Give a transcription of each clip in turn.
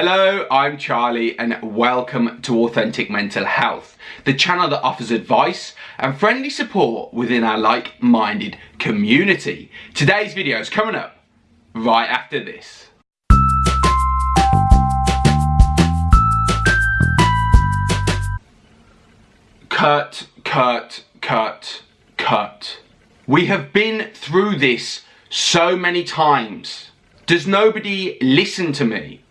Hello, I'm Charlie and welcome to Authentic Mental Health, the channel that offers advice and friendly support within our like-minded community. Today's video is coming up right after this. Cut, cut, cut, cut. We have been through this so many times. Does nobody listen to me?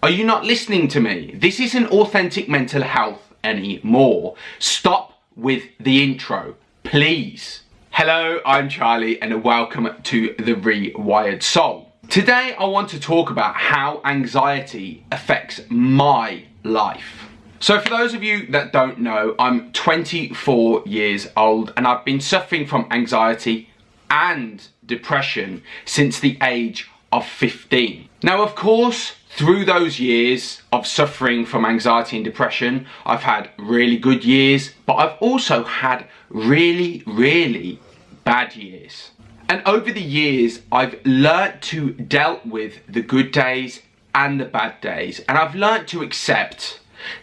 Are you not listening to me? This isn't authentic mental health anymore. Stop with the intro, please. Hello, I'm Charlie and welcome to The Rewired Soul. Today I want to talk about how anxiety affects my life. So for those of you that don't know, I'm 24 years old and I've been suffering from anxiety and depression since the age of 15. Now of course, through those years of suffering from anxiety and depression, I've had really good years, but I've also had really, really bad years. And over the years, I've learnt to dealt with the good days and the bad days. And I've learnt to accept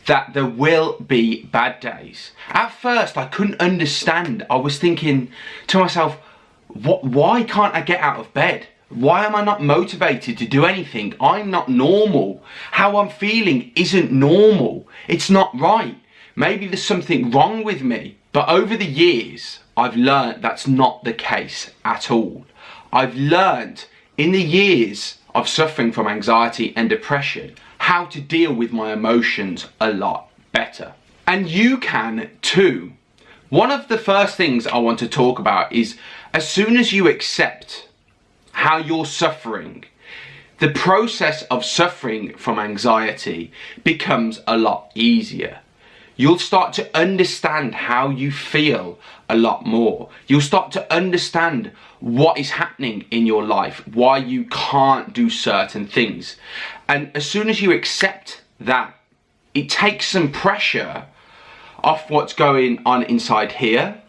that there will be bad days. At first, I couldn't understand. I was thinking to myself, what, why can't I get out of bed? Why am I not motivated to do anything? I'm not normal. How I'm feeling isn't normal. It's not right. Maybe there's something wrong with me. But over the years, I've learned that's not the case at all. I've learned in the years of suffering from anxiety and depression how to deal with my emotions a lot better. And you can too. One of the first things I want to talk about is as soon as you accept how you're suffering, the process of suffering from anxiety becomes a lot easier. You'll start to understand how you feel a lot more. You'll start to understand what is happening in your life, why you can't do certain things. And as soon as you accept that, it takes some pressure off what's going on inside here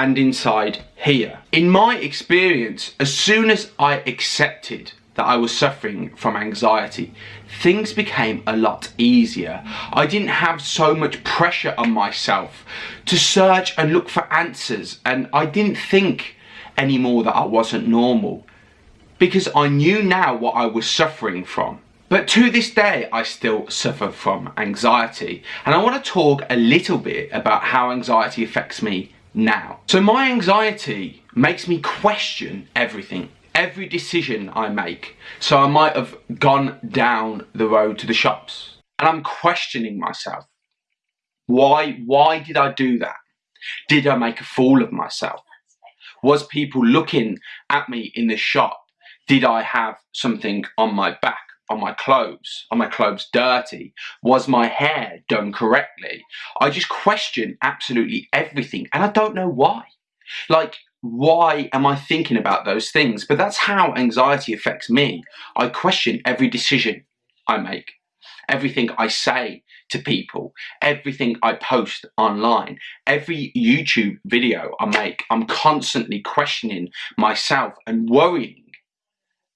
and inside here. In my experience, as soon as I accepted that I was suffering from anxiety, things became a lot easier. I didn't have so much pressure on myself to search and look for answers and I didn't think anymore that I wasn't normal because I knew now what I was suffering from. But to this day, I still suffer from anxiety. And I want to talk a little bit about how anxiety affects me now. So my anxiety makes me question everything every decision I make. So I might have gone down the road to the shops and I'm questioning myself. Why, why did I do that? Did I make a fool of myself? Was people looking at me in the shop? Did I have something on my back, on my clothes? Are my clothes dirty? Was my hair done correctly? I just question absolutely everything and I don't know why. Like, why am I thinking about those things? But that's how anxiety affects me. I question every decision I make, everything I say to people, everything I post online, every YouTube video I make. I'm constantly questioning myself and worrying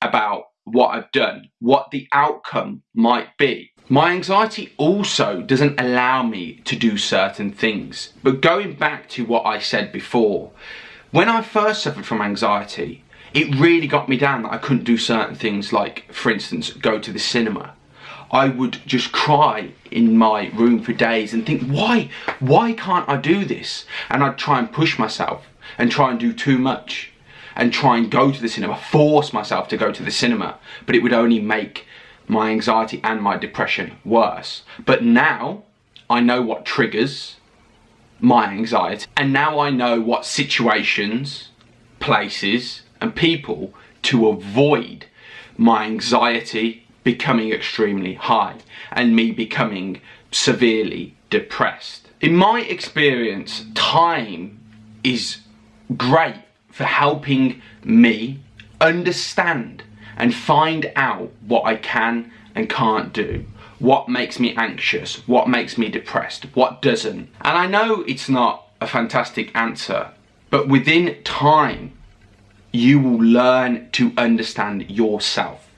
about what I've done, what the outcome might be. My anxiety also doesn't allow me to do certain things. But going back to what I said before, when I first suffered from anxiety, it really got me down that I couldn't do certain things like, for instance, go to the cinema. I would just cry in my room for days and think, why, why can't I do this? And I'd try and push myself and try and do too much and try and go to the cinema, force myself to go to the cinema, but it would only make my anxiety and my depression worse. But now I know what triggers my anxiety. And now I know what situations, places and people to avoid my anxiety becoming extremely high and me becoming severely depressed. In my experience, time is great for helping me understand and find out what I can and can't do what makes me anxious, what makes me depressed, what doesn't. And I know it's not a fantastic answer, but within time, you will learn to understand yourself.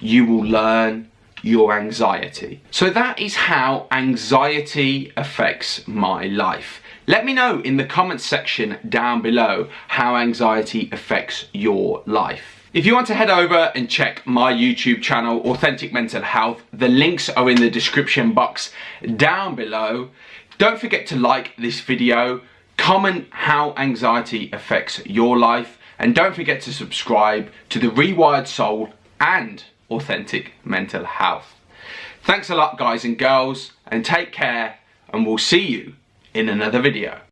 You will learn your anxiety. So that is how anxiety affects my life. Let me know in the comments section down below how anxiety affects your life. If you want to head over and check my YouTube channel, Authentic Mental Health, the links are in the description box down below. Don't forget to like this video, comment how anxiety affects your life, and don't forget to subscribe to the Rewired Soul and Authentic Mental Health. Thanks a lot guys and girls, and take care, and we'll see you in another video.